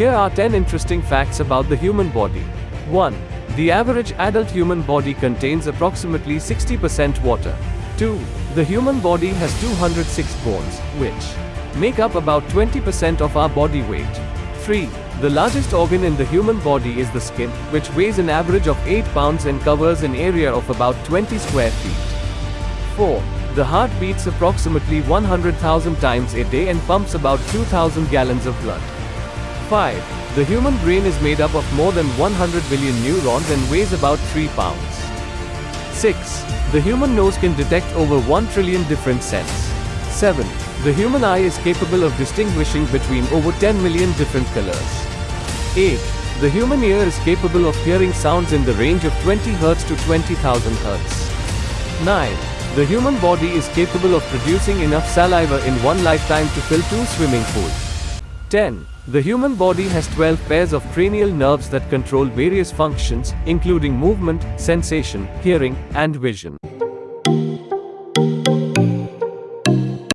Here are 10 interesting facts about the human body. 1. The average adult human body contains approximately 60% water. 2. The human body has 206 bones, which make up about 20% of our body weight. 3. The largest organ in the human body is the skin, which weighs an average of 8 pounds and covers an area of about 20 square feet. 4. The heart beats approximately 100,000 times a day and pumps about 2,000 gallons of blood. 5. The human brain is made up of more than 100 billion neurons and weighs about 3 pounds. 6. The human nose can detect over 1 trillion different scents. 7. The human eye is capable of distinguishing between over 10 million different colors. 8. The human ear is capable of hearing sounds in the range of 20 Hz to 20,000 Hz. 9. The human body is capable of producing enough saliva in one lifetime to fill two swimming pools. 10. The human body has 12 pairs of cranial nerves that control various functions, including movement, sensation, hearing, and vision.